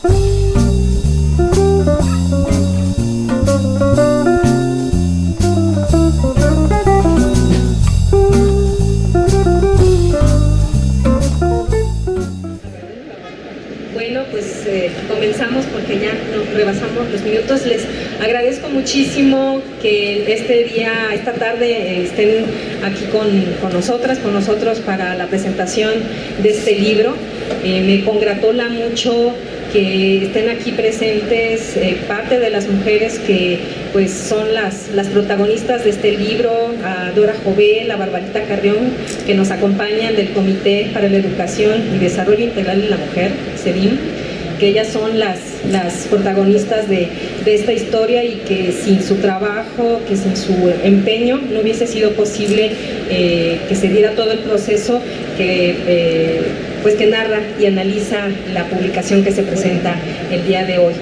Bueno, pues eh, comenzamos porque ya nos rebasamos los minutos. Les agradezco muchísimo que este día, esta tarde, estén aquí con, con nosotras, con nosotros para la presentación de este libro. Eh, me congratula mucho que estén aquí presentes eh, parte de las mujeres que pues son las, las protagonistas de este libro, a Dora Jovel, a Barbarita Carrión, que nos acompañan del Comité para la Educación y Desarrollo Integral de la Mujer, CEDIM, que ellas son las, las protagonistas de, de esta historia y que sin su trabajo, que sin su empeño, no hubiese sido posible eh, que se diera todo el proceso que, eh, pues que narra y analiza la publicación que se presenta el día de hoy.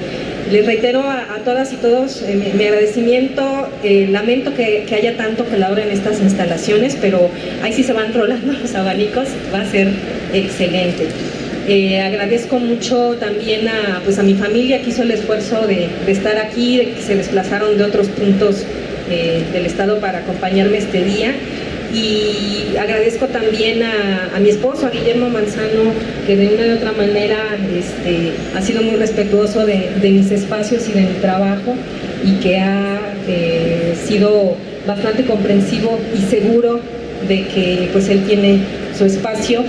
Les reitero a, todas y todos eh, mi, mi, agradecimiento, eh, lamento que, haya tanto calor en estas instalaciones, pero ahí sí se van rolando los abanicos, va a ser excelente. Eh, agradezco mucho también a, pues a mi familia que hizo el esfuerzo de, de estar aquí, de que se desplazaron de otros puntos del estado para acompañarme este día y agradezco también a, mi esposo, a Guillermo Manzano, que de una u otra manera este, ha sido muy respetuoso de, mis espacios y de mi trabajo y que ha eh, sido bastante comprensivo y seguro de que pues él tiene su espacio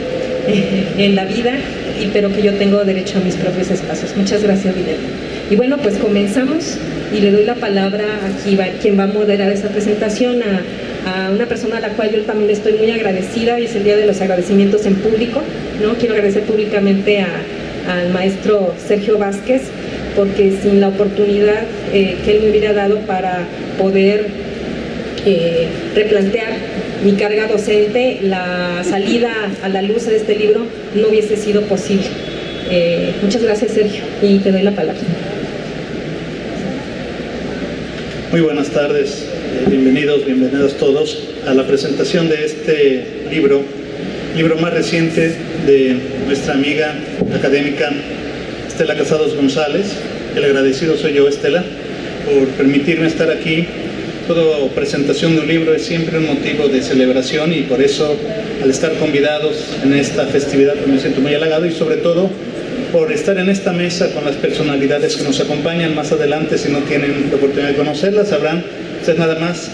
eh, en la vida, y, pero que yo tengo derecho a mis propios espacios. Muchas gracias, Guillermo. Y bueno, pues comenzamos y le doy la palabra a quien va a moderar esta presentación, a a una persona a la cual yo también estoy muy agradecida y es el día de los agradecimientos en público, ¿no? Quiero agradecer públicamente a, al maestro Sergio Vázquez porque sin la oportunidad eh, que él me hubiera dado para poder eh, replantear mi carga docente, la salida a la luz de este libro no hubiese sido posible. Eh, muchas gracias Sergio y te doy la palabra. Muy buenas tardes, bienvenidos, bienvenidos todos a la presentación de este libro, libro más reciente de nuestra amiga académica Estela Casados González. El agradecido soy yo, Estela, por permitirme estar aquí. Toda presentación de un libro es siempre un motivo de celebración y por eso al estar convidados en esta festividad me siento muy halagado y sobre todo por estar en esta mesa con las personalidades que nos acompañan más adelante, si no tienen la oportunidad de conocerlas, sabrán ustedes nada más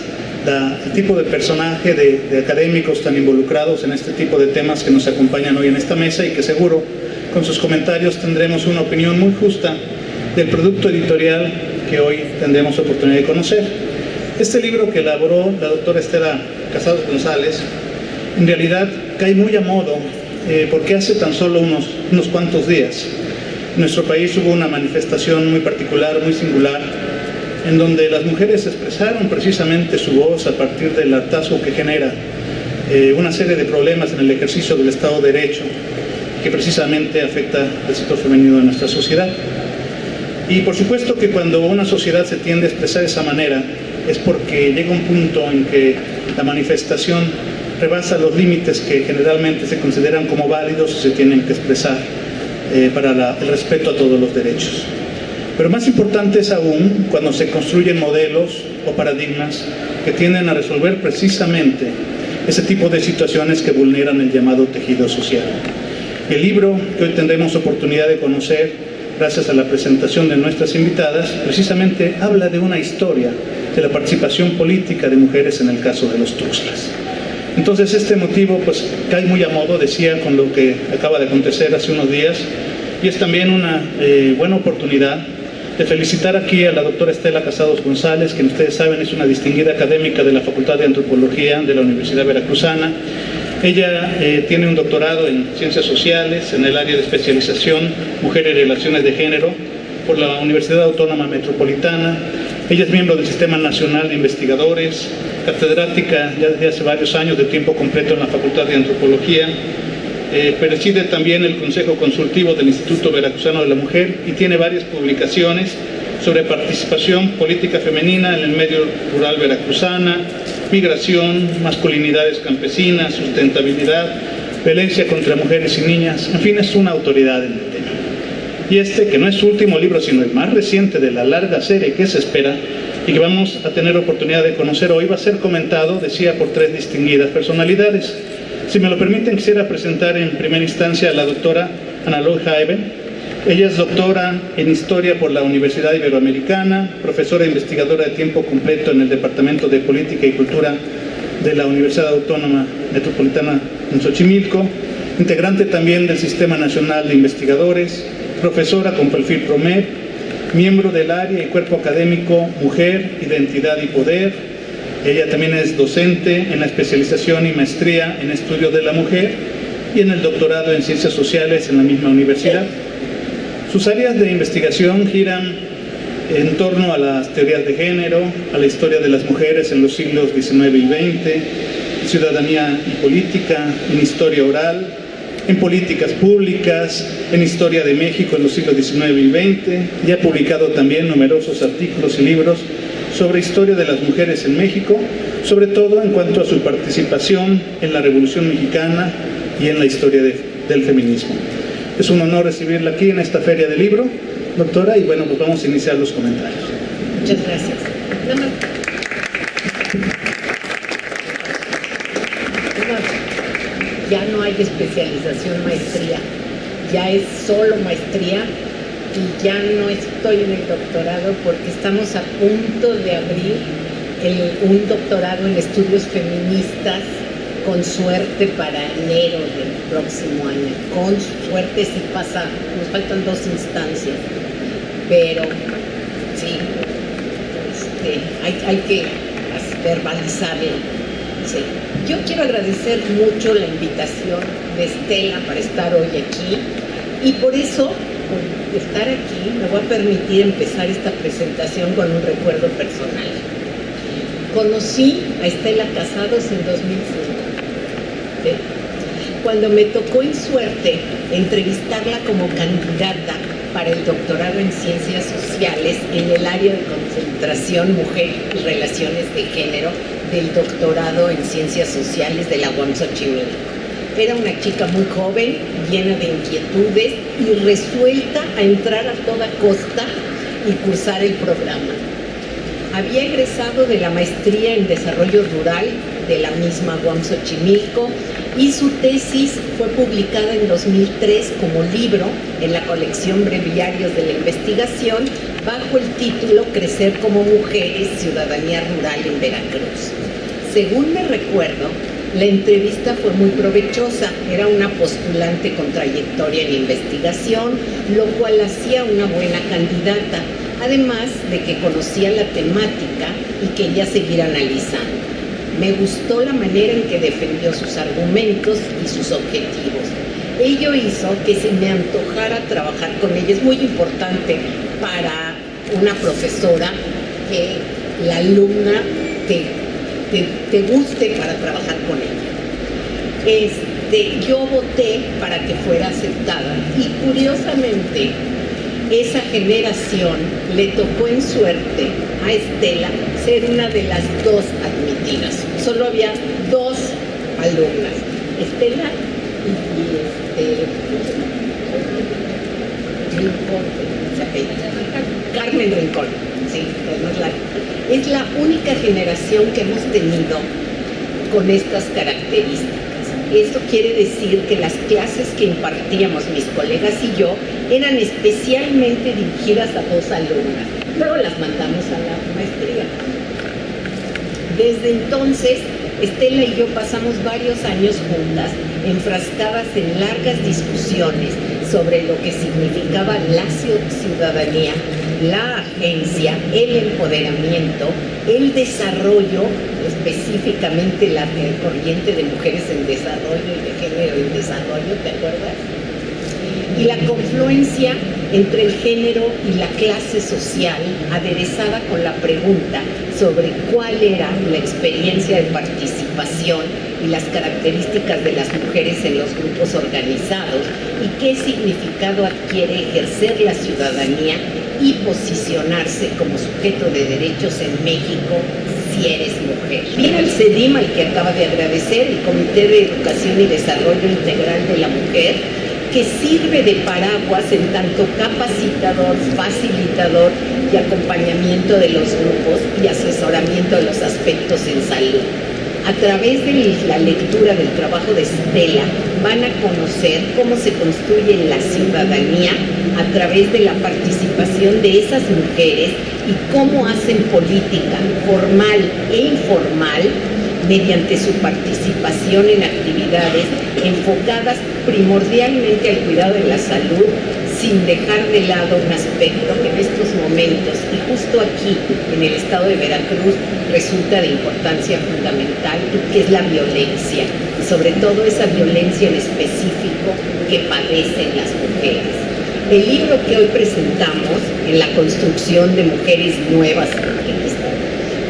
el tipo de personaje de, de, académicos tan involucrados en este tipo de temas que nos acompañan hoy en esta mesa y que seguro con sus comentarios tendremos una opinión muy justa del producto editorial que hoy tendremos oportunidad de conocer. Este libro que elaboró la doctora Estela Casados González, en realidad cae muy a modo eh, porque hace tan solo unos, unos cuantos días en nuestro país hubo una manifestación muy particular, muy singular, en donde las mujeres expresaron precisamente su voz a partir del hartazgo que genera eh, una serie de problemas en el ejercicio del Estado de Derecho que precisamente afecta al sector femenino de nuestra sociedad. Y por supuesto que cuando una sociedad se tiende a expresar de esa manera es porque llega un punto en que la manifestación rebasa los límites que generalmente se consideran como válidos y se tienen que expresar eh, para el respeto a todos los derechos. Pero más importante es aún cuando se construyen modelos o paradigmas que tienden a resolver precisamente ese tipo de situaciones que vulneran el llamado tejido social. El libro que hoy tendremos oportunidad de conocer gracias a la presentación de nuestras invitadas, precisamente habla de una historia de la participación política de mujeres en el caso de los Tuxtlas. Entonces este motivo pues cae muy a modo, decía, con lo que acaba de acontecer hace unos días y es también una eh, buena oportunidad de felicitar aquí a la doctora Estela Casados González, que ustedes saben es una distinguida académica de la Facultad de Antropología de la Universidad Veracruzana. Ella eh, tiene un doctorado en Ciencias Sociales, en el área de especialización Mujer y Relaciones de Género, por la Universidad Autónoma Metropolitana. Ella es miembro del Sistema Nacional de Investigadores, catedrática ya desde hace varios años de tiempo completo en la Facultad de Antropología, eh, preside también el Consejo Consultivo del Instituto Veracruzano de la Mujer y tiene varias publicaciones sobre participación política femenina en el medio rural veracruzana, migración, masculinidades campesinas, sustentabilidad, violencia contra mujeres y niñas, en fin, es una autoridad en el tema. y este, que no es su último libro, sino el más reciente de la larga serie que se espera y que vamos a tener oportunidad de conocer hoy, va a ser comentado, decía, por tres distinguidas personalidades. Si me lo permiten, quisiera presentar en primera instancia a la doctora Ana Jaime. Ella es doctora en Historia por la Universidad Iberoamericana, profesora e investigadora de tiempo completo en el Departamento de Política y Cultura de la Universidad Autónoma Metropolitana en Xochimilco, integrante también del Sistema Nacional de Investigadores, profesora con perfil PROMED, miembro del área y cuerpo académico Mujer, Identidad y Poder. Ella también es docente en la especialización y maestría en estudio de la mujer y en el doctorado en ciencias sociales en la misma universidad. Sus áreas de investigación giran en torno a las teorías de género, a la historia de las mujeres en los siglos XIX y XX, ciudadanía y política, en historia oral, en políticas públicas, en historia de México en los siglos XIX y XX, y ha publicado también numerosos artículos y libros sobre historia de las mujeres en México, sobre todo en cuanto a su participación en la Revolución Mexicana y en la historia del feminismo. Es un honor recibirla aquí en esta feria del libro, doctora, y bueno, pues vamos a iniciar los comentarios. Muchas gracias. ya no hay especialización maestría, ya es solo maestría y ya no estoy en el doctorado porque estamos a punto de abrir un doctorado en estudios feministas con suerte para enero del próximo año. Con suerte si pasa, nos faltan dos instancias, pero sí, este, hay, que verbalizarlo. Yo quiero agradecer mucho la invitación de Estela para estar hoy aquí y por eso, estar aquí, me voy a permitir empezar esta presentación con un recuerdo personal. Conocí a Estela Casados en 2005 cuando me tocó en suerte entrevistarla como candidata para el doctorado en ciencias sociales en el área de concentración mujer y relaciones de género del doctorado en ciencias sociales de la UAM Xochimilco. Era una chica muy joven, llena de inquietudes y resuelta a entrar a toda costa y cursar el programa. Había egresado de la maestría en desarrollo rural de la misma UAM Xochimilco y su tesis fue publicada en 2003 como libro en la colección Breviarios de la Investigación bajo el título Crecer como Mujeres, Ciudadanía Rural en Veracruz. Según me recuerdo, la entrevista fue muy provechosa, era una postulante con trayectoria en investigación, lo cual hacía una buena candidata, además de que conocía la temática y quería seguir analizando. Me gustó la manera en que defendió sus argumentos y sus objetivos. Ello hizo que se me antojara trabajar con ella. Es muy importante para una profesora que la alumna te, guste para trabajar con ella. Este, yo voté para que fuera aceptada y curiosamente esa generación le tocó en suerte a Estela ser una de las dos admitidas. Solo había dos alumnas, Estela y, este, Carmen Rincón, sí, es la única generación que hemos tenido con estas características. Esto quiere decir que las clases que impartíamos mis colegas y yo eran especialmente dirigidas a dos alumnas. Luego las mandamos a la maestría. Desde entonces, Estela y yo pasamos varios años juntas, enfrascadas en largas discusiones sobre lo que significaba la ciudadanía, la agencia, el empoderamiento, el desarrollo, específicamente la corriente de mujeres en desarrollo y de género en desarrollo, ¿te acuerdas? y la confluencia entre el género y la clase social, aderezada con la pregunta sobre cuál era la experiencia de participación y las características de las mujeres en los grupos organizados y qué significado adquiere ejercer la ciudadanía y posicionarse como sujeto de derechos en México si eres mujer. Mira el CEDIM al que acaba de agradecer, el Comité de Educación y Desarrollo Integral de la Mujer, que sirve de paraguas en tanto capacitador, facilitador y acompañamiento de los grupos y asesoramiento de los aspectos en salud. A través de la lectura del trabajo de Stella van a conocer cómo se construye la ciudadanía a través de la participación de esas mujeres y cómo hacen política formal e informal mediante su participación en actividades enfocadas primordialmente al cuidado de la salud, sin dejar de lado un aspecto que en estos momentos y justo aquí en el estado de Veracruz resulta de importancia fundamental, que es la violencia, y sobre todo esa violencia en específico que padecen las mujeres. El libro que hoy presentamos en la construcción de mujeres nuevas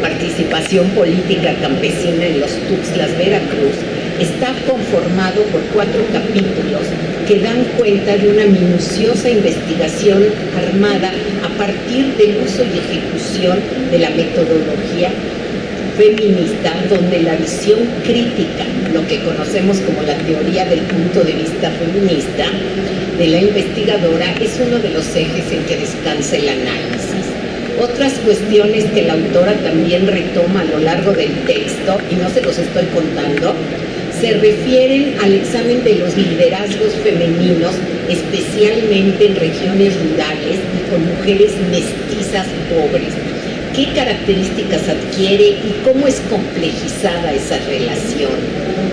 participación política campesina en los Tuxtlas, Veracruz, está conformado por cuatro capítulos que dan cuenta de una minuciosa investigación armada a partir del uso y ejecución de la metodología feminista, donde la visión crítica, lo que conocemos como la teoría del punto de vista feminista, de la investigadora es uno de los ejes en que descansa el análisis. Otras cuestiones que la autora también retoma a lo largo del texto, y no se los estoy contando, se refieren al examen de los liderazgos femeninos, especialmente en regiones rurales y con mujeres mestizas pobres. ¿Qué características adquiere y cómo es complejizada esa relación?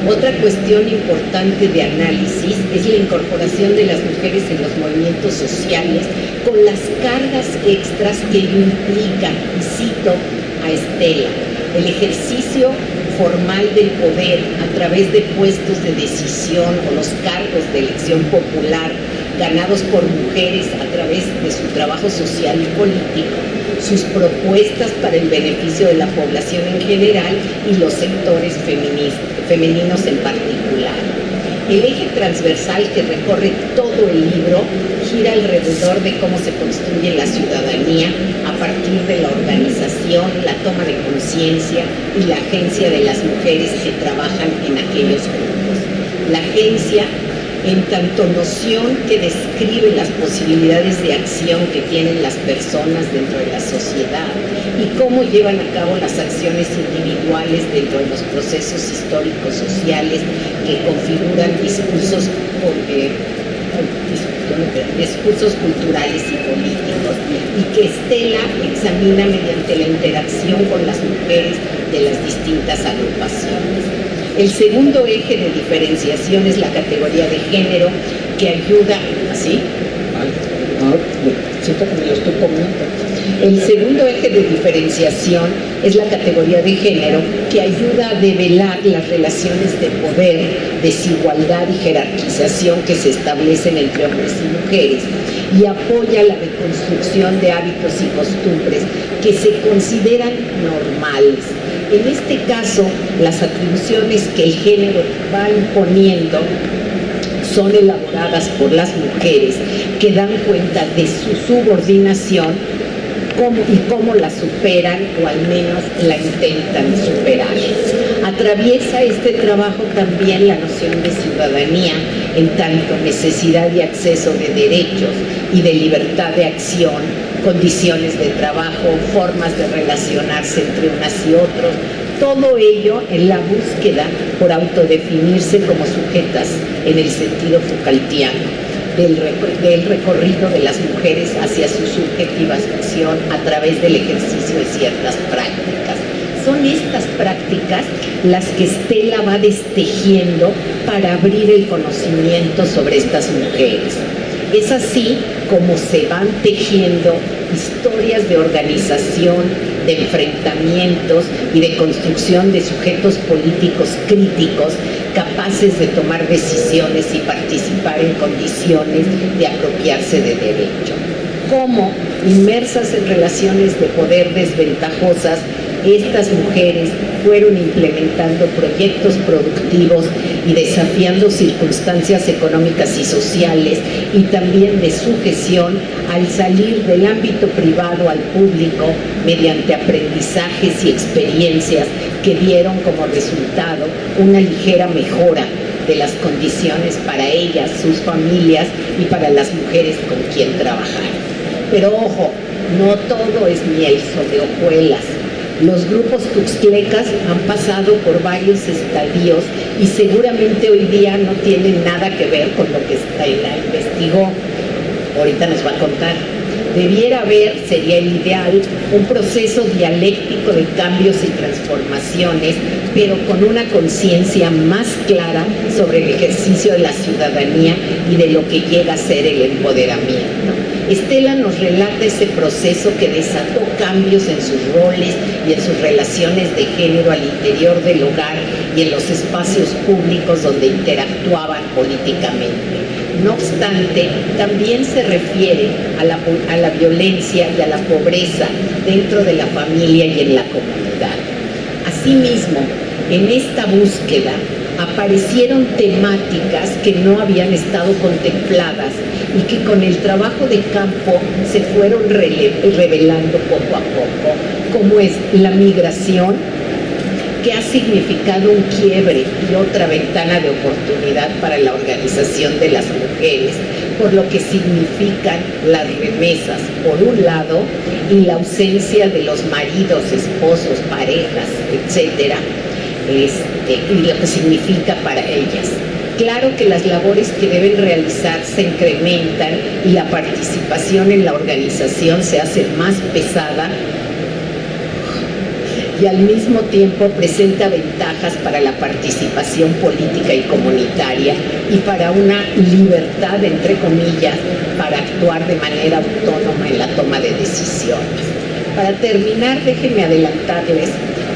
Otra cuestión importante de análisis es la incorporación de las mujeres en los movimientos sociales con las cargas extras que ello implica, y cito a Estela, el ejercicio formal del poder a través de puestos de decisión o los cargos de elección popular ganados por mujeres a través de su trabajo social y político, sus propuestas para el beneficio de la población en general y los sectores femeninos en particular. El eje transversal que recorre todo el libro gira alrededor de cómo se construye la ciudadanía a partir de la organización, la toma de conciencia y la agencia de las mujeres que trabajan en aquellos grupos. La agencia en tanto noción que describe las posibilidades de acción que tienen las personas dentro de la sociedad y cómo llevan a cabo las acciones individuales dentro de los procesos históricos sociales que configuran discursos, eh, discursos culturales y políticos y que Estela examina mediante la interacción con las mujeres de las distintas agrupaciones. El segundo eje de diferenciación es la categoría de género que ayuda, ¿así? Siento me lo estoy comiendo. El segundo eje de diferenciación es la categoría de género que ayuda a develar las relaciones de poder, desigualdad y jerarquización que se establecen entre hombres y mujeres y apoya la reconstrucción de hábitos y costumbres que se consideran normales en este caso, las atribuciones que el género va imponiendo son elaboradas por las mujeres que dan cuenta de su subordinación y cómo la superan o al menos la intentan superar. Atraviesa este trabajo también la noción de ciudadanía en tanto necesidad y acceso de derechos y de libertad de acción condiciones de trabajo, formas de relacionarse entre unas y otros, todo ello en la búsqueda por autodefinirse como sujetas en el sentido Foucaultiano del, recorrido de las mujeres hacia su subjetivación a través del ejercicio de ciertas prácticas. Son estas prácticas las que Estela va destejiendo para abrir el conocimiento sobre estas mujeres. Es así como se van tejiendo historias de organización, de enfrentamientos y de construcción de sujetos políticos críticos capaces de tomar decisiones y participar en condiciones de apropiarse de derecho. Cómo, inmersas en relaciones de poder desventajosas, estas mujeres fueron implementando proyectos productivos y desafiando circunstancias económicas y sociales y también de sujeción al salir del ámbito privado al público mediante aprendizajes y experiencias que dieron como resultado una ligera mejora de las condiciones para ellas, sus familias y para las mujeres con quien trabajar. Pero ojo, no todo es miel sobre hojuelas. Los grupos tuxtlecas han pasado por varios estadios y seguramente hoy día no tienen nada que ver con lo que Estela investigó. Ahorita nos va a contar. Debiera haber, sería el ideal, un proceso dialéctico de cambios y transformaciones, pero con una conciencia más clara sobre el ejercicio de la ciudadanía y de lo que llega a ser el empoderamiento. Estela nos relata ese proceso que desató cambios en sus roles y en sus relaciones de género al interior del hogar y en los espacios públicos donde interactuaban políticamente. No obstante, también se refiere a la, a la violencia y a la pobreza dentro de la familia y en la comunidad. Asimismo, en esta búsqueda aparecieron temáticas que no habían estado contempladas y que con el trabajo de campo se fueron revelando poco a poco, como es la migración, que ha significado un quiebre y otra ventana de oportunidad para la organización de las mujeres, por lo que significan las remesas, por un lado, y la ausencia de los maridos, esposos, parejas, etcétera, este, lo que significa para ellas. Claro que las labores que deben realizar se incrementan y la participación en la organización se hace más pesada y al mismo tiempo presenta ventajas para la participación política y comunitaria y para una libertad, entre comillas, para actuar de manera autónoma en la toma de decisiones. Para terminar, déjenme adelantarles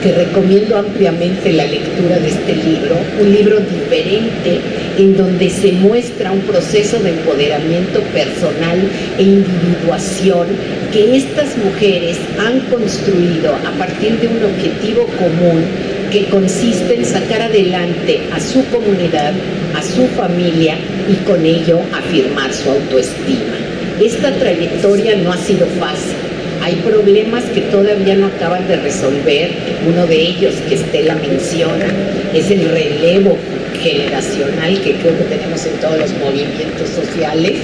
que recomiendo ampliamente la lectura de este libro, un libro diferente en donde se muestra un proceso de empoderamiento personal e individuación que estas mujeres han construido a partir de un objetivo común que consiste en sacar adelante a su comunidad, a su familia y con ello afirmar su autoestima. Esta trayectoria no ha sido fácil hay problemas que todavía no acaban de resolver. Uno de ellos que Estela menciona es el relevo generacional que creo que tenemos en todos los movimientos sociales.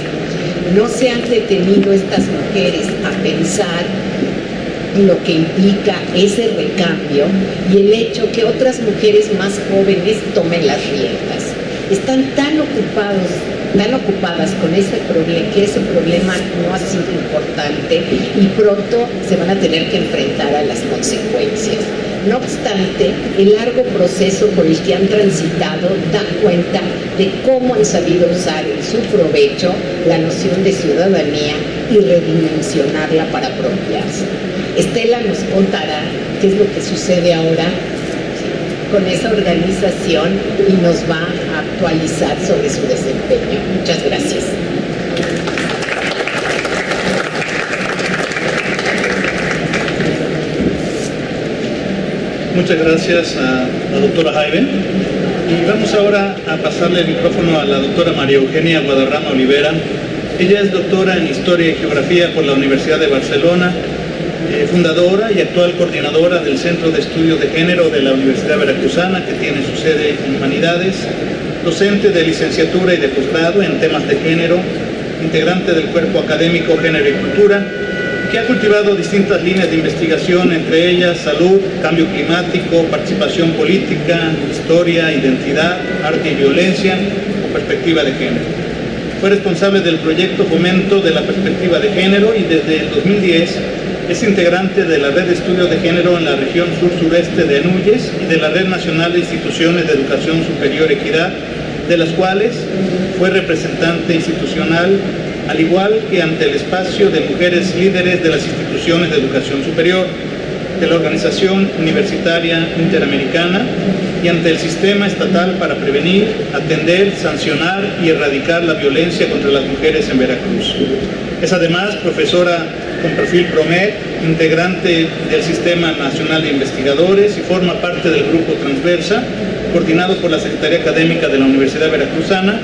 No se han detenido estas mujeres a pensar lo que implica ese recambio y el hecho que otras mujeres más jóvenes tomen las riendas. Están tan ocupados tan ocupadas con ese problema, que ese problema no ha sido importante y pronto se van a tener que enfrentar a las consecuencias. No obstante, el largo proceso por el que han transitado da cuenta de cómo han sabido usar en su provecho la noción de ciudadanía y redimensionarla para apropiarse. Estela nos contará qué es lo que sucede ahora con esa organización y nos va actualizar sobre su desempeño. Muchas gracias. Muchas gracias a la doctora Jaime. Y vamos ahora a pasarle el micrófono a la doctora María Eugenia Guadarrama Olivera. Ella es doctora en Historia y Geografía por la Universidad de Barcelona eh, fundadora y actual coordinadora del Centro de Estudios de Género de la Universidad Veracruzana, que tiene su sede en Humanidades, docente de licenciatura y de posgrado en temas de género, integrante del cuerpo académico Género y Cultura, que ha cultivado distintas líneas de investigación, entre ellas salud, cambio climático, participación política, historia, identidad, arte y violencia o perspectiva de género. Fue responsable del proyecto Fomento de la Perspectiva de Género y desde el 2010 es integrante de la Red de Estudios de Género en la región sur-sureste de Anuyes y de la Red Nacional de Instituciones de Educación Superior Equidad, de las cuales fue representante institucional, al igual que ante el espacio de mujeres líderes de las instituciones de educación superior, de la Organización Universitaria Interamericana y ante el Sistema Estatal para prevenir, atender, sancionar y erradicar la violencia contra las mujeres en Veracruz. Es además profesora con perfil PROMED, integrante del Sistema Nacional de Investigadores y forma parte del Grupo Transversa, coordinado por la Secretaría Académica de la Universidad Veracruzana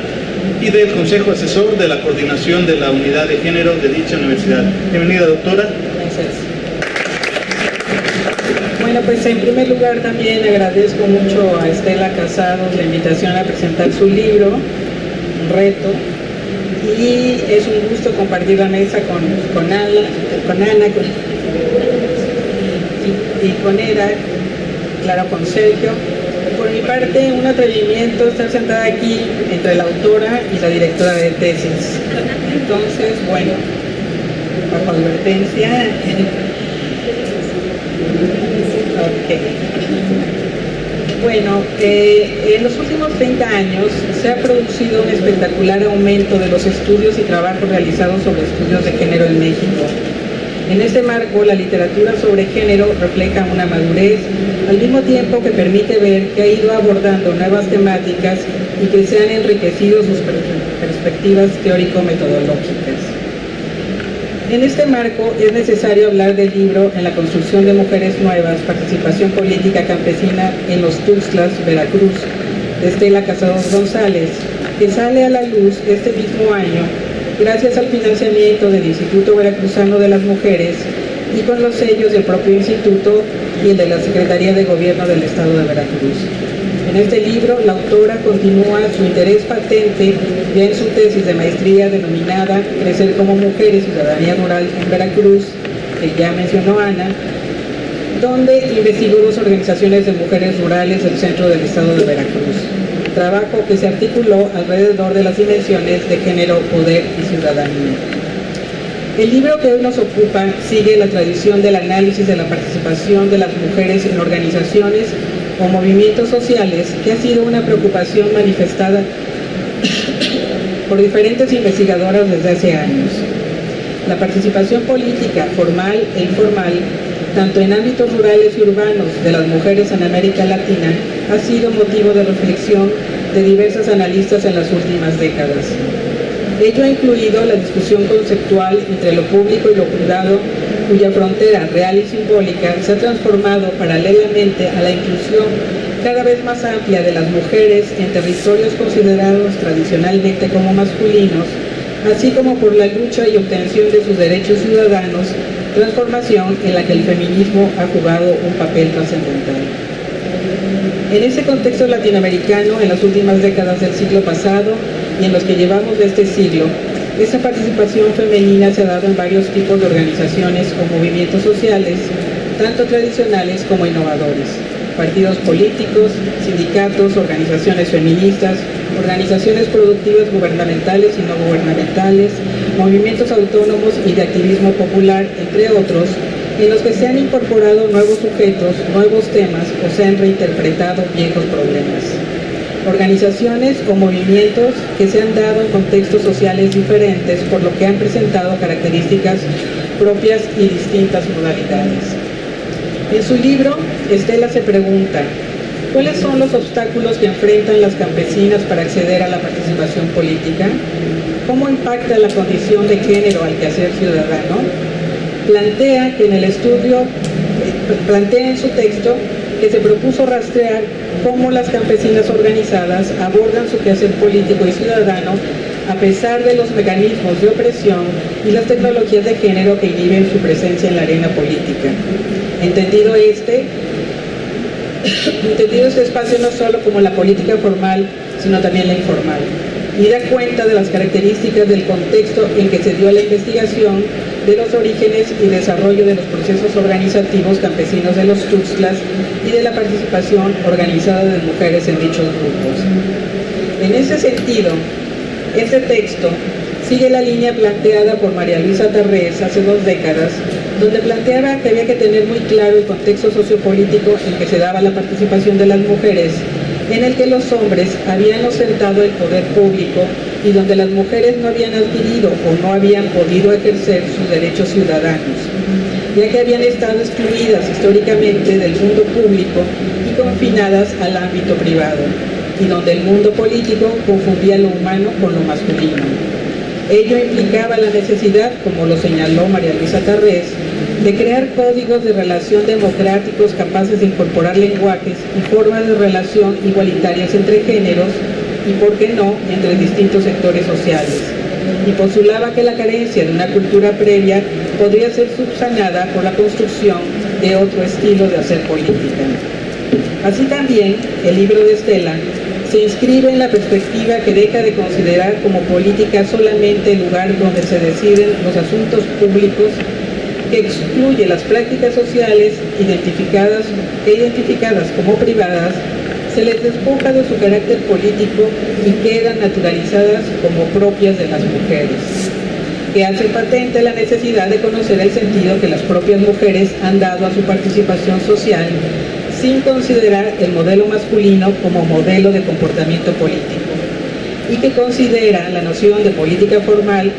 y del Consejo Asesor de la Coordinación de la Unidad de Género de dicha universidad. Bienvenida, doctora. Gracias. Bueno, pues en primer lugar también agradezco mucho a Estela Casados la invitación a presentar su libro, reto, y es un gusto compartir la mesa con, con, Ana, con Ana y, con Era, claro, con Sergio. Por mi parte, un atrevimiento estar sentada aquí entre la autora y la directora de tesis. Entonces, bueno, bajo advertencia. okay. Bueno, eh, en los últimos 30 años se ha producido un espectacular aumento de los estudios y trabajos realizados sobre estudios de género en México. En este marco, la literatura sobre género refleja una madurez, al mismo tiempo que permite ver que ha ido abordando nuevas temáticas y que se han enriquecido sus perspectivas teórico-metodológicas. En este marco es necesario hablar del libro En la construcción de mujeres nuevas, participación política campesina en los Tuxtlas, Veracruz, de Estela Casados González, que sale a la luz este mismo año gracias al financiamiento del Instituto Veracruzano de las Mujeres y con los sellos del propio instituto y el de la Secretaría de Gobierno del Estado de Veracruz. Este libro, la autora continúa su interés patente ya en su tesis de maestría denominada Crecer como mujer y ciudadanía rural en Veracruz, que ya mencionó Ana, donde investigó dos organizaciones de mujeres rurales del centro del estado de Veracruz. Trabajo que se articuló alrededor de las dimensiones de género, poder y ciudadanía. El libro que hoy nos ocupa sigue la tradición del análisis de la participación de las mujeres en organizaciones o movimientos sociales que ha sido una preocupación manifestada por diferentes investigadoras desde hace años. La participación política formal e informal, tanto en ámbitos rurales y urbanos de las mujeres en América Latina, ha sido motivo de reflexión de diversas analistas en las últimas décadas. Ello ha incluido la discusión conceptual entre lo público y lo privado cuya frontera real y simbólica se ha transformado paralelamente a la inclusión cada vez más amplia de las mujeres en territorios considerados tradicionalmente como masculinos, así como por la lucha y obtención de sus derechos ciudadanos, transformación en la que el feminismo ha jugado un papel trascendental. En ese contexto latinoamericano, en las últimas décadas del siglo pasado y en los que llevamos de este siglo, esta participación femenina se ha dado en varios tipos de organizaciones o movimientos sociales, tanto tradicionales como innovadores. Partidos políticos, sindicatos, organizaciones feministas, organizaciones productivas gubernamentales y no gubernamentales, movimientos autónomos y de activismo popular, entre otros, en los que se han incorporado nuevos sujetos, nuevos temas o se han reinterpretado viejos problemas organizaciones o movimientos que se han dado en contextos sociales diferentes, por lo que han presentado características propias y distintas modalidades. En su libro, Estela se pregunta, ¿cuáles son los obstáculos que enfrentan las campesinas para acceder a la participación política? ¿Cómo impacta la condición de género al quehacer ciudadano? Plantea que en el estudio, plantea en su texto que se propuso rastrear cómo las campesinas organizadas abordan su quehacer político y ciudadano a pesar de los mecanismos de opresión y las tecnologías de género que inhiben su presencia en la arena política. Entendido este, entendido este espacio no solo como la política formal, sino también la informal, y da cuenta de las características del contexto en que se dio la investigación de los orígenes y desarrollo de los procesos organizativos campesinos de los Tuxtlas y de la participación organizada de mujeres en dichos grupos. En ese sentido, este texto sigue la línea planteada por María Luisa Tarrés hace dos décadas, donde planteaba que había que tener muy claro el contexto sociopolítico en que se daba la participación de las mujeres en el que los hombres habían ostentado el poder público y donde las mujeres no habían adquirido o no habían podido ejercer sus derechos ciudadanos, ya que habían estado excluidas históricamente del mundo público y confinadas al ámbito privado, y donde el mundo político confundía lo humano con lo masculino. Ello implicaba la necesidad, como lo señaló María Luisa Tarrés, de crear códigos de relación democráticos capaces de incorporar lenguajes y formas de relación igualitarias entre géneros y, por qué no, entre distintos sectores sociales. Y postulaba que la carencia de una cultura previa podría ser subsanada por la construcción de otro estilo de hacer política. Así también, el libro de Estela se inscribe en la perspectiva que deja de considerar como política solamente el lugar donde se deciden los asuntos públicos, que excluye las prácticas sociales identificadas, identificadas como privadas, se les despoja de su carácter político y quedan naturalizadas como propias de las mujeres, que hace patente la necesidad de conocer el sentido que las propias mujeres han dado a su participación social sin considerar el modelo masculino como modelo de comportamiento político y que considera la noción de política formal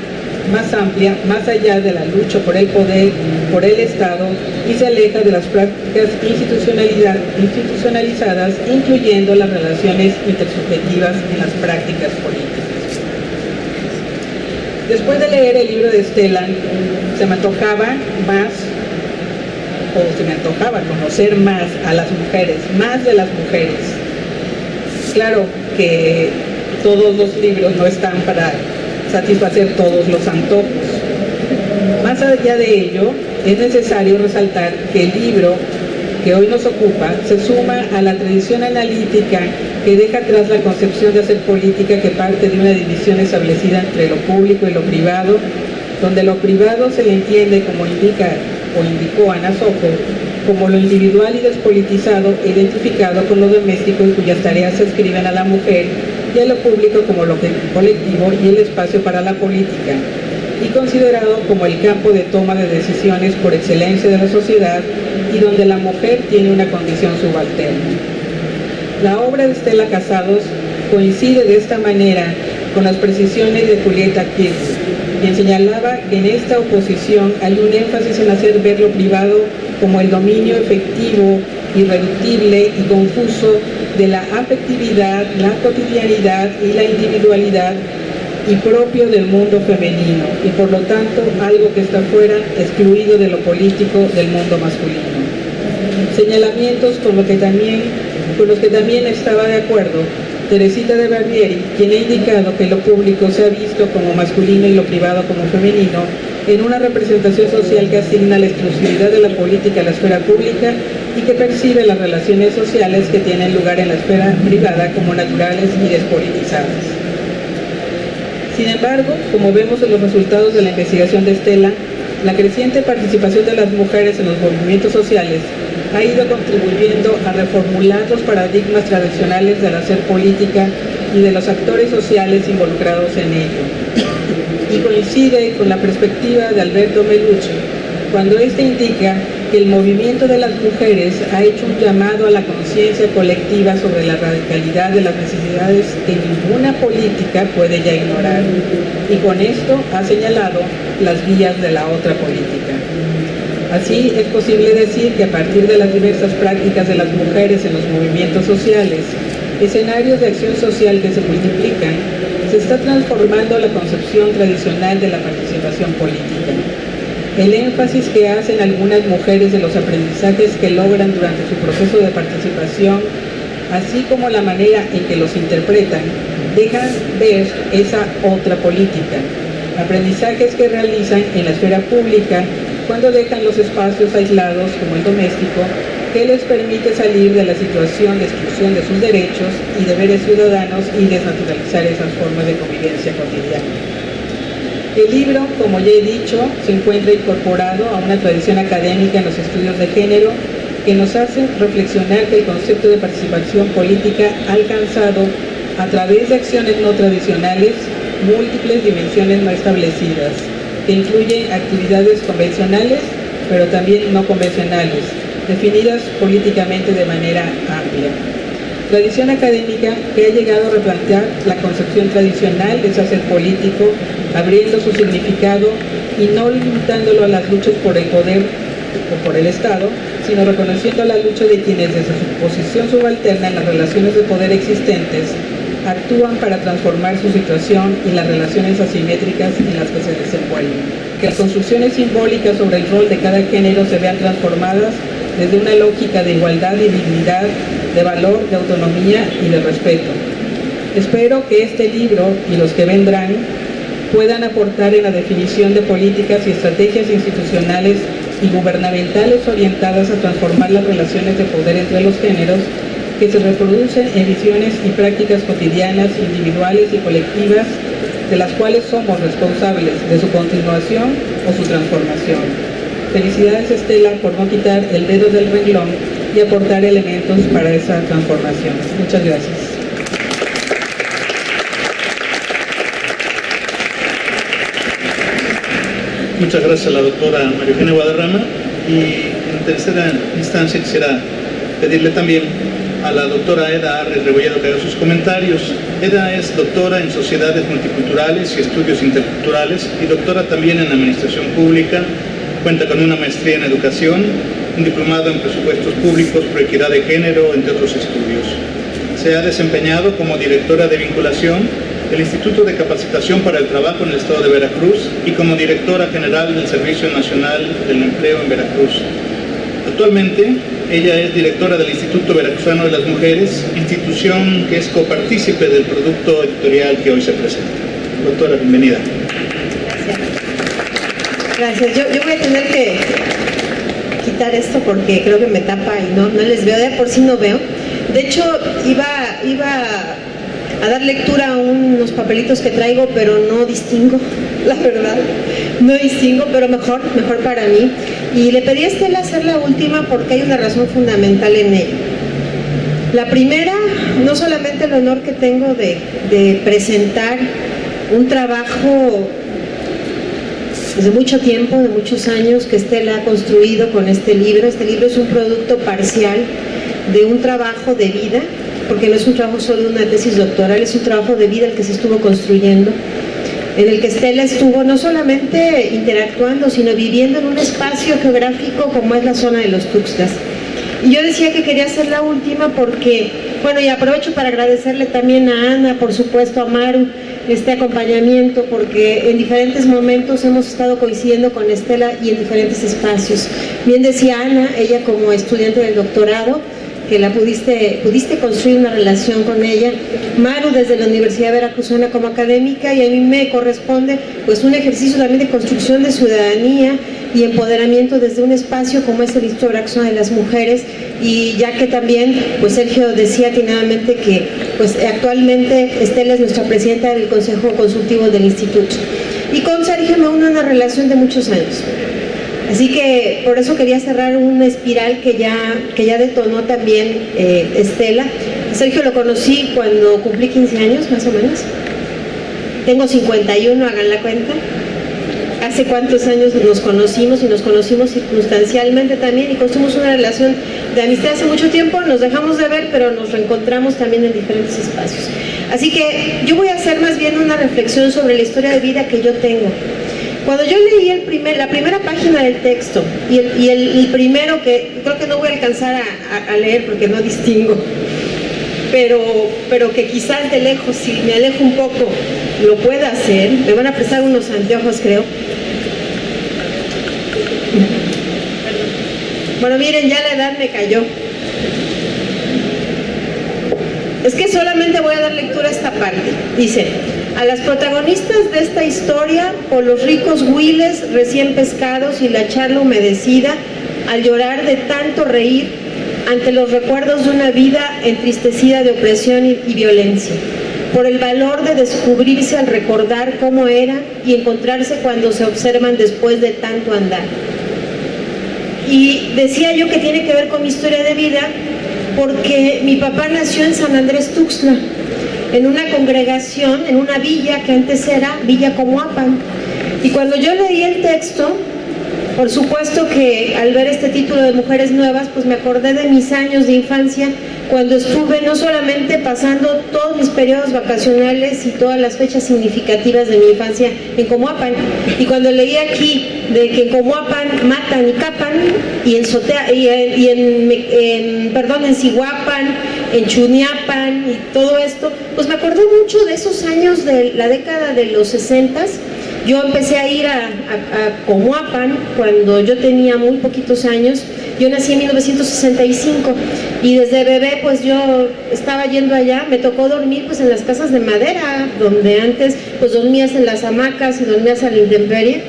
más amplia, más allá de la lucha por el poder, por el Estado y se aleja de las prácticas institucionalizadas, incluyendo las relaciones intersubjetivas en las prácticas políticas. Después de leer el libro de Estela, se me antojaba más o se me antojaba conocer más a las mujeres, más de las mujeres. Claro que todos los libros no están para satisfacer todos los antojos. Más allá de ello, es necesario resaltar que el libro que hoy nos ocupa se suma a la tradición analítica que deja atrás la concepción de hacer política que parte de una división establecida entre lo público y lo privado, donde lo privado se le entiende como indica o indicó Ana Soco, como lo individual y despolitizado identificado con lo doméstico y cuyas tareas se escriben a la mujer a lo público como lo colectivo y el espacio para la política y considerado como el campo de toma de decisiones por excelencia de la sociedad y donde la mujer tiene una condición subalterna. La obra de Estela Casados coincide de esta manera con las precisiones de Julieta Kirchner, quien señalaba que en esta oposición hay un énfasis en hacer ver lo privado como el dominio efectivo, irreductible y confuso de la afectividad, la cotidianidad y la individualidad y propio del mundo femenino y por lo tanto algo que está fuera, excluido de lo político del mundo masculino. Señalamientos con, lo que también, con los que también estaba de acuerdo Teresita de Barbieri, quien ha indicado que lo público se ha visto como masculino y lo privado como femenino, en una representación social que asigna la exclusividad de la política a la esfera pública y que percibe las relaciones sociales que tienen lugar en la esfera privada como naturales y despolitizadas. Sin embargo, como vemos en los resultados de la investigación de Estela, la creciente participación de las mujeres en los movimientos sociales ha ido contribuyendo a reformular los paradigmas tradicionales del hacer política y de los actores sociales involucrados en ello. Y coincide con la perspectiva de Alberto Melucci, cuando éste indica que el movimiento de las mujeres ha hecho un llamado a la conciencia colectiva sobre la radicalidad de las necesidades que ninguna política puede ya ignorar. Y con esto ha señalado las vías de la otra política. Así es posible decir que a partir de las diversas prácticas de las mujeres en los movimientos sociales, escenarios de acción social que se multiplican, se está transformando la concepción tradicional de la participación política. El énfasis que hacen algunas mujeres de los aprendizajes que logran durante su proceso de participación, así como la manera en que los interpretan, dejan ver esa otra política. Aprendizajes que realizan en la esfera pública cuando dejan los espacios aislados como el doméstico que les permite salir de la situación de exclusión de sus derechos y deberes ciudadanos y desnaturalizar esas formas de convivencia cotidiana. El libro, como ya he dicho, se encuentra incorporado a una tradición académica en los estudios de género que nos hace reflexionar que el concepto de participación política ha alcanzado, a través de acciones no tradicionales, múltiples dimensiones no establecidas, que incluyen actividades convencionales, pero también no convencionales, definidas políticamente de manera amplia. Tradición académica que ha llegado a replantear la concepción tradicional de hacer político, abriendo su significado y no limitándolo a las luchas por el poder o por el Estado, sino reconociendo la lucha de quienes desde su posición subalterna en las relaciones de poder existentes actúan para transformar su situación y las relaciones asimétricas en las que se desenvuelven. Que las construcciones simbólicas sobre el rol de cada género se vean transformadas desde una lógica de igualdad y dignidad, de valor, de autonomía y de respeto. Espero que este libro y los que vendrán puedan aportar en la definición de políticas y estrategias institucionales y gubernamentales orientadas a transformar las relaciones de poder entre los géneros que se reproducen en visiones y prácticas cotidianas, individuales y colectivas, de las cuales somos responsables de su continuación o su transformación. Felicidades Estela por no quitar el dedo del renglón y aportar elementos para esa transformación. Muchas gracias. Muchas gracias a la doctora María Eugenia Guadarrama y en tercera instancia quisiera pedirle también a la doctora Eda Arres Rebolledo que haga sus comentarios. Eda es doctora en Sociedades Multiculturales y Estudios Interculturales y doctora también en Administración Pública. Cuenta con una maestría en Educación, un diplomado en Presupuestos Públicos por Equidad de Género, entre otros estudios. Se ha desempeñado como directora de vinculación del Instituto de Capacitación para el Trabajo en el Estado de Veracruz y como directora general del Servicio Nacional del Empleo en Veracruz. Actualmente, ella es directora del Instituto Veracruzano de las Mujeres, institución que es copartícipe del producto editorial que hoy se presenta. Doctora, bienvenida. Gracias. Yo, yo voy a tener que quitar esto porque creo que me tapa y no, no les veo, de por sí no veo. De hecho, iba, iba a dar lectura a unos papelitos que traigo, pero no distingo, la verdad. No distingo, pero mejor, mejor para mí. Y le pedí a Estela hacer la última porque hay una razón fundamental en ella. La primera, no solamente el honor que tengo de, de presentar un trabajo desde mucho tiempo, de muchos años, que Estela ha construido con este libro. Este libro es un producto parcial de un trabajo de vida porque no es un trabajo solo de una tesis doctoral, es un trabajo de vida el que se estuvo construyendo, en el que Estela estuvo no solamente interactuando, sino viviendo en un espacio geográfico como es la zona de los Tuxtlas. Y yo decía que quería ser la última porque, bueno, y aprovecho para agradecerle también a Ana, por supuesto a Maru, este acompañamiento, porque en diferentes momentos hemos estado coincidiendo con Estela y en diferentes espacios. Bien decía Ana, ella como estudiante del doctorado, que la pudiste, pudiste construir una relación con ella. Maru desde la Universidad Veracruzana como académica y a mí me corresponde pues un ejercicio también de construcción de ciudadanía y empoderamiento desde un espacio como es el Veracruzano de las Mujeres. Y ya que también pues Sergio decía atinadamente que pues actualmente Estela es nuestra presidenta del Consejo Consultivo del Instituto. Y con Sergio me une una relación de muchos años Así que por eso quería cerrar una espiral que ya, que ya detonó también eh, Estela. Sergio lo conocí cuando cumplí 15 años, más o menos. Tengo 51, hagan la cuenta. Hace cuántos años nos conocimos y nos conocimos circunstancialmente también y construimos una relación de amistad hace mucho tiempo, nos dejamos de ver, pero nos reencontramos también en diferentes espacios. Así que yo voy a hacer más bien una reflexión sobre la historia de vida que yo tengo cuando yo leí el primer, la primera página del texto y el, primero que creo que no voy a alcanzar a, leer porque no distingo, pero, pero que quizás de lejos, si me alejo un poco, lo pueda hacer, me van a prestar unos anteojos creo. Bueno, miren, ya la edad me cayó. Es que solamente voy a dar lectura a esta parte. Dice, a las protagonistas de esta historia, por los ricos huiles recién pescados y la charla humedecida, al llorar de tanto reír ante los recuerdos de una vida entristecida de opresión y, violencia, por el valor de descubrirse al recordar cómo era y encontrarse cuando se observan después de tanto andar. Y decía yo que tiene que ver con mi historia de vida porque mi papá nació en San Andrés Tuxtla, en una congregación, en una villa que antes era Villa Comoapan. Y cuando yo leí el texto, por supuesto que al ver este título de Mujeres Nuevas, pues me acordé de mis años de infancia, cuando estuve no solamente pasando todos mis periodos vacacionales y todas las fechas significativas de mi infancia en Comoapan, y cuando leí aquí de que en Comoapan matan y capan, y en, Sotea, y en, perdón, en Cihuapan, en Chuniapan y todo esto, pues me acordé mucho de esos años de la década de los 60 yo empecé a ir a, a, Comoapan cuando yo tenía muy poquitos años. Yo nací en 1965 y desde bebé pues yo estaba yendo allá. Me tocó dormir pues en las casas de madera, donde antes pues dormías en las hamacas y dormías a la intemperie.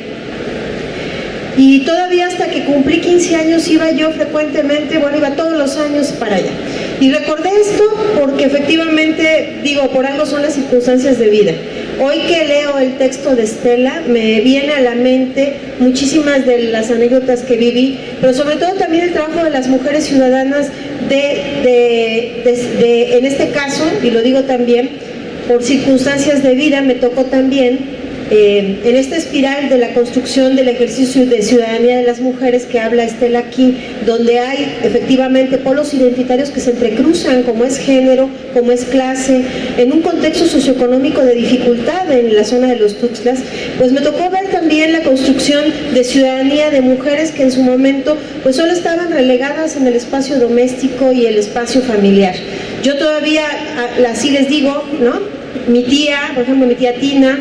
Y todavía hasta que cumplí 15 años iba yo frecuentemente, bueno, iba todos los años para allá. Y recordé esto porque efectivamente, digo, por algo son las circunstancias de vida. Hoy que leo el texto de Estela, me viene a la mente muchísimas de las anécdotas que viví, pero sobre todo también el trabajo de las mujeres ciudadanas de, de, en este caso, y lo digo también, por circunstancias de vida me tocó también eh, en esta espiral de la construcción del ejercicio de ciudadanía de las mujeres que habla Estela aquí, donde hay efectivamente polos identitarios que se entrecruzan, como es género, como es clase, en un contexto socioeconómico de dificultad en la zona de los Tuxtlas, pues me tocó ver también la construcción de ciudadanía de mujeres que en su momento pues solo estaban relegadas en el espacio doméstico y el espacio familiar. Yo todavía, así les digo, ¿no? Mi tía, por ejemplo, mi tía Tina,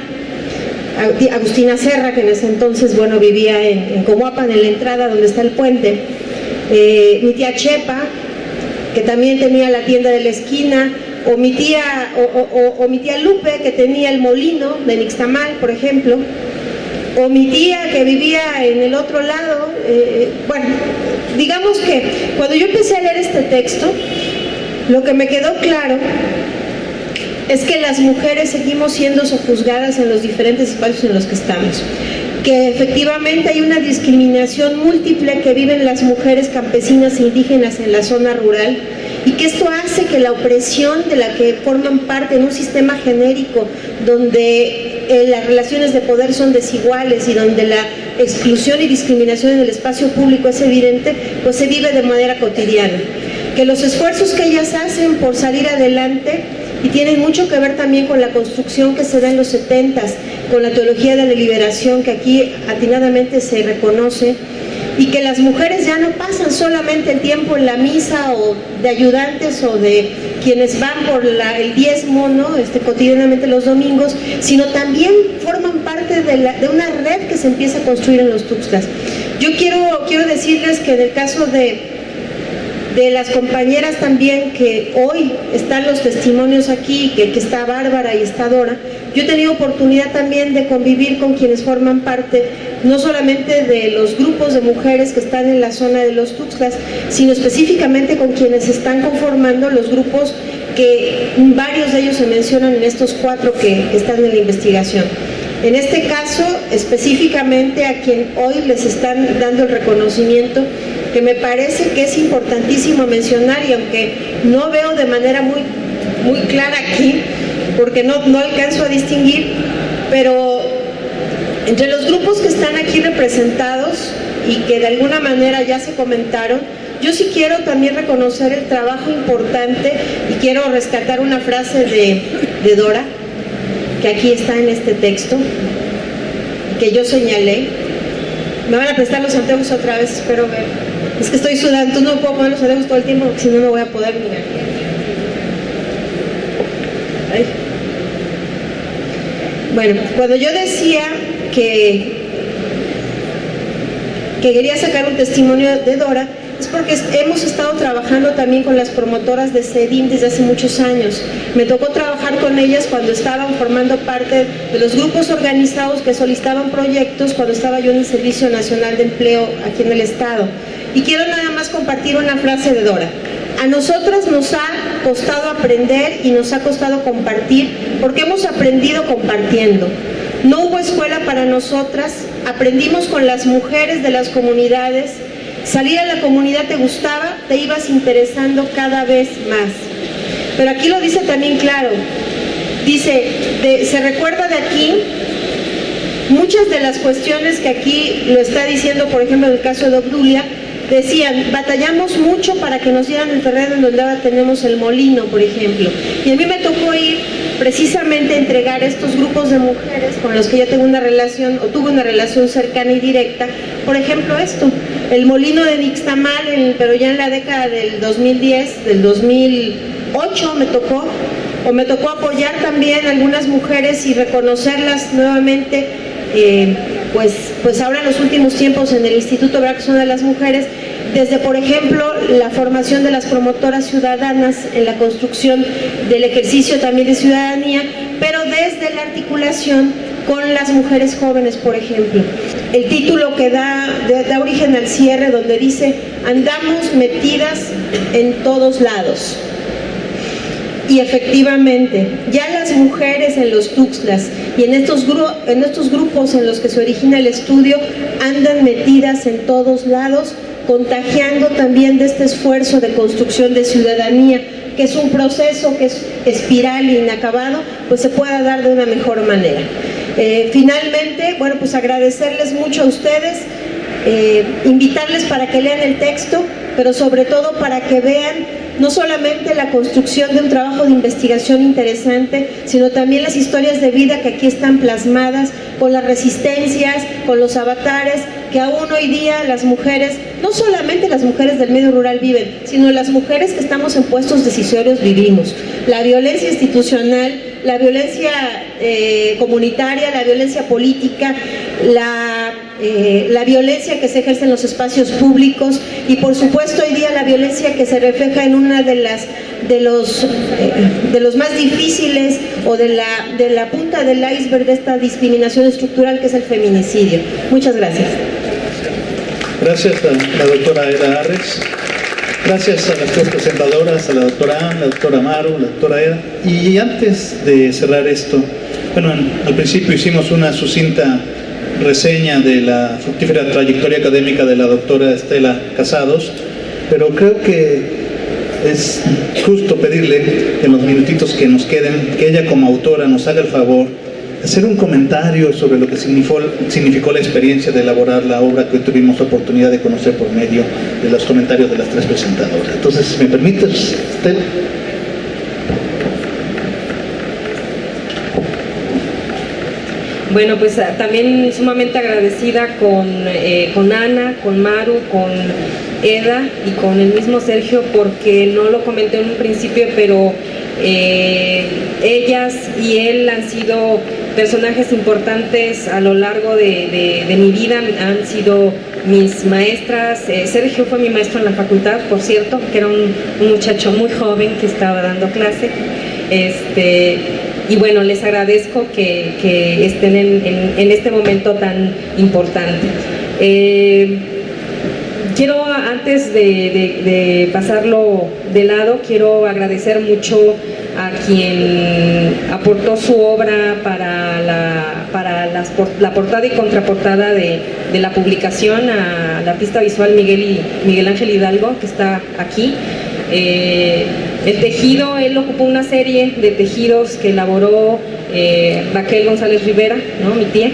Agustina Serra, que en ese entonces, bueno, vivía en, en en la entrada donde está el puente, eh, mi tía Chepa, que también tenía la tienda de la esquina, o mi tía, o, mi tía Lupe, que tenía el molino de Nixtamal, por ejemplo, o mi tía que vivía en el otro lado, eh, bueno, digamos que cuando yo empecé a leer este texto, lo que me quedó claro es que las mujeres seguimos siendo sojuzgadas en los diferentes espacios en los que estamos que efectivamente hay una discriminación múltiple que viven las mujeres campesinas e indígenas en la zona rural y que esto hace que la opresión de la que forman parte en un sistema genérico donde eh, las relaciones de poder son desiguales y donde la exclusión y discriminación en el espacio público es evidente, pues se vive de manera cotidiana. Que los esfuerzos que ellas hacen por salir adelante y tienen mucho que ver también con la construcción que se da en los 70 con la teología de la liberación que aquí atinadamente se reconoce y que las mujeres ya no pasan solamente el tiempo en la misa o de ayudantes o de quienes van por el diezmo ¿no? este, cotidianamente los domingos, sino también forman parte de, una red que se empieza a construir en los Tuxtlas. Yo quiero, quiero decirles que en el caso de de las compañeras también que hoy están los testimonios aquí, que, está Bárbara y está Dora, yo he tenido oportunidad también de convivir con quienes forman parte no solamente de los grupos de mujeres que están en la zona de los Tuxtlas, sino específicamente con quienes están conformando los grupos que varios de ellos se mencionan en estos cuatro que están en la investigación. En este caso, específicamente a quien hoy les están dando el reconocimiento que me parece que es importantísimo mencionar y aunque no veo de manera muy, muy clara aquí, porque no, no alcanzo a distinguir, pero entre los grupos que están aquí representados y que de alguna manera ya se comentaron, yo sí quiero también reconocer el trabajo importante y quiero rescatar una frase de, de Dora, que aquí está en este texto, que yo señalé. Me van a prestar los anteojos otra vez, espero ver. Es que estoy sudando, no puedo poner los dedos todo el tiempo si no, no voy a poder mirar. Bueno, cuando yo decía que, que quería sacar un testimonio de Dora, es porque hemos estado trabajando también con las promotoras de CEDIM desde hace muchos años. Me tocó trabajar con ellas cuando estaban formando parte de los grupos organizados que solicitaban proyectos cuando estaba yo en el Servicio Nacional de Empleo aquí en el Estado. Y quiero nada más compartir una frase de Dora. A nosotras nos ha costado aprender y nos ha costado compartir porque hemos aprendido compartiendo. No hubo escuela para nosotras, aprendimos con las mujeres de las comunidades, salir a la comunidad te gustaba, te ibas interesando cada vez más. Pero aquí lo dice también claro, dice, se recuerda de aquí muchas de las cuestiones que aquí lo está diciendo, por ejemplo, en el caso de Obdulia, decían, batallamos mucho para que nos dieran el terreno en donde ahora tenemos el molino, por ejemplo. Y a mí me tocó ir precisamente a entregar estos grupos de mujeres con los que yo tengo una relación, o tuve una relación cercana y directa, por ejemplo esto, el molino de Nixtamal, pero ya en la década del 2010, del 2008 me tocó, o me tocó apoyar también a algunas mujeres y reconocerlas nuevamente eh, pues, pues ahora en los últimos tiempos en el Instituto Braxona de las Mujeres, desde por ejemplo la formación de las promotoras ciudadanas en la construcción del ejercicio también de ciudadanía, pero desde la articulación con las mujeres jóvenes, por ejemplo. El título que da, origen al cierre donde dice, andamos metidas en todos lados. Y efectivamente, ya las mujeres en los Tuxtlas y en estos, en estos grupos en los que se origina el estudio andan metidas en todos lados, contagiando también de este esfuerzo de construcción de ciudadanía, que es un proceso que es espiral e inacabado, pues se pueda dar de una mejor manera. Eh, finalmente, bueno, pues agradecerles mucho a ustedes, eh, invitarles para que lean el texto, pero sobre todo para que vean no solamente la construcción de un trabajo de investigación interesante, sino también las historias de vida que aquí están plasmadas, con las resistencias, con los avatares, que aún hoy día las mujeres, no solamente las mujeres del medio rural viven, sino las mujeres que estamos en puestos decisorios vivimos. La violencia institucional, la violencia eh, comunitaria, la violencia política, la, eh, la violencia que se ejerce en los espacios públicos y por supuesto hoy día la violencia que se refleja en una de las de los, eh, de los más difíciles o de la, de la punta del iceberg de esta discriminación estructural que es el feminicidio. Muchas gracias. Gracias la doctora Eda Arres. Gracias a las tres presentadoras, a la doctora Anne, la doctora Maru, la doctora Eda. Y antes de cerrar esto, bueno, al principio hicimos una sucinta reseña de la fructífera trayectoria académica de la doctora Estela Casados, pero creo que es justo pedirle en los minutitos que nos queden, que ella como autora nos haga el favor hacer un comentario sobre lo que significó, significó la experiencia de elaborar la obra que hoy tuvimos oportunidad de conocer por medio de los comentarios de las tres presentadoras. Entonces, ¿me permites, Estela? Bueno, pues ah, también sumamente agradecida con, eh, con Ana, con Maru, con Eda y con el mismo Sergio porque no lo comenté en un principio, pero eh, ellas y él han sido personajes importantes a lo largo de, mi vida, han sido mis maestras, eh, Sergio fue mi maestro en la facultad, por cierto, que era un, muchacho muy joven que estaba dando clase, este, y bueno, les agradezco que, estén en, este momento tan importante. Eh, quiero, antes de, pasarlo de lado, quiero agradecer mucho a quien aportó su obra para la, para la portada y contraportada de, la publicación, al artista visual Miguel, Miguel Ángel Hidalgo, que está aquí. Eh, el tejido, él ocupó una serie de tejidos que elaboró eh, Raquel González Rivera, ¿no? mi tía,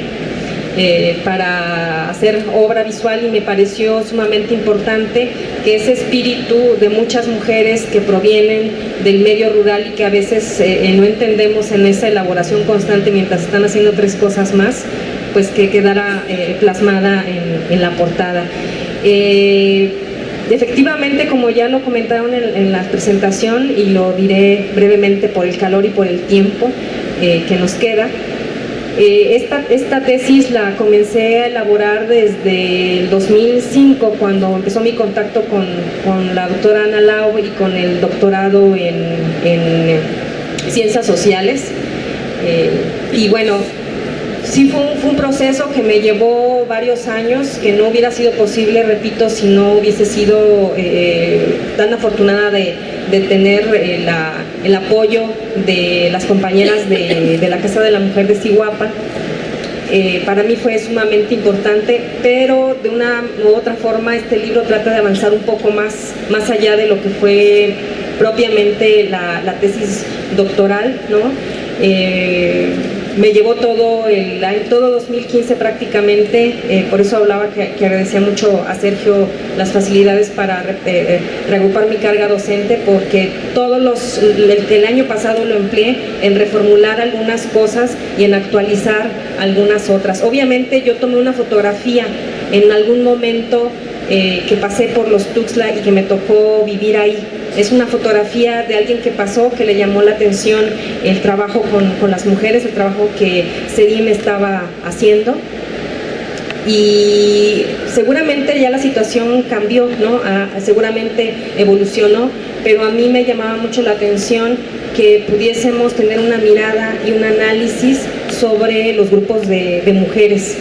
eh, para hacer obra visual y me pareció sumamente importante que ese espíritu de muchas mujeres que provienen del medio rural y que a veces no entendemos en esa elaboración constante mientras están haciendo tres cosas más, pues que quedara plasmada en, la portada. Efectivamente, como ya lo comentaron en, la presentación y lo diré brevemente por el calor y por el tiempo eh, que nos queda, eh, esta, esta, tesis la comencé a elaborar desde el 2005 cuando empezó mi contacto con, la doctora Ana Lau y con el doctorado en, Ciencias Sociales. Eh, y bueno, sí fue un, proceso que me llevó varios años, que no hubiera sido posible, repito, si no hubiese sido eh, tan afortunada de, tener eh, el apoyo de las compañeras de, la Casa de la Mujer de Siguapa. Eh, para mí fue sumamente importante, pero de una u otra forma este libro trata de avanzar un poco más, más allá de lo que fue propiamente la, la tesis doctoral, ¿no? Me llevó todo el todo 2015 prácticamente, eh, por eso hablaba que, agradecía mucho a Sergio las facilidades para eh, eh, reagrupar mi carga docente, porque todos los, el, año pasado lo empleé en reformular algunas cosas y en actualizar algunas otras. Obviamente yo tomé una fotografía en algún momento que pasé por los Tuxtla y que me tocó vivir ahí es una fotografía de alguien que pasó, que le llamó la atención el trabajo con, las mujeres, el trabajo que Sedim estaba haciendo. Y seguramente ya la situación cambió, ¿no? Ah, seguramente evolucionó, pero a mí me llamaba mucho la atención que pudiésemos tener una mirada y un análisis sobre los grupos de mujeres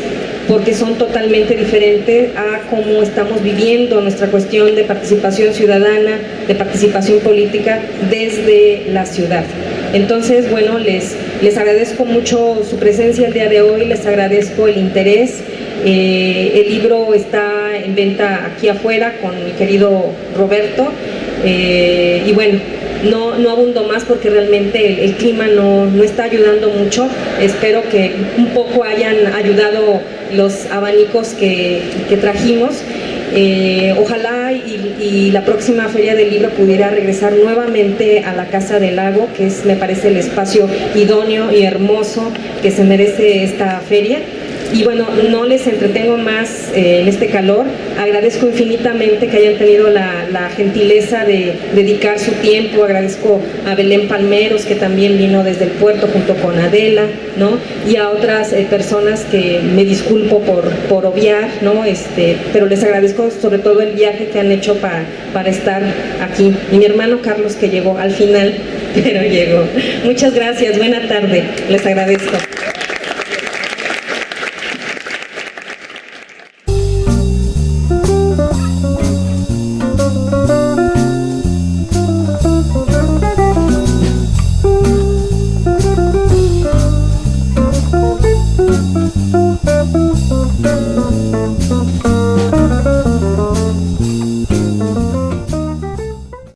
porque son totalmente diferentes a cómo estamos viviendo nuestra cuestión de participación ciudadana, de participación política desde la ciudad. Entonces, bueno, les, les agradezco mucho su presencia el día de hoy, les agradezco el interés. Eh, el libro está en venta aquí afuera con mi querido Roberto. Eh, y bueno, no, no abundo más porque realmente el, clima no, no, está ayudando mucho. Espero que un poco hayan ayudado los abanicos que, trajimos. Eh, ojalá y, y, la próxima Feria del Libro pudiera regresar nuevamente a la Casa del Lago, que es, me parece, el espacio idóneo y hermoso que se merece esta feria. Y bueno, no les entretengo más eh, en este calor. Agradezco infinitamente que hayan tenido la, gentileza de dedicar su tiempo. Agradezco a Belén Palmeros, que también vino desde el puerto junto con Adela, ¿no? Y a otras eh, personas que me disculpo por, por obviar, ¿no? Este, pero les agradezco sobre todo el viaje que han hecho para, para estar aquí. Y mi hermano Carlos, que llegó al final, pero llegó. Muchas gracias. Buena tarde. Les agradezco.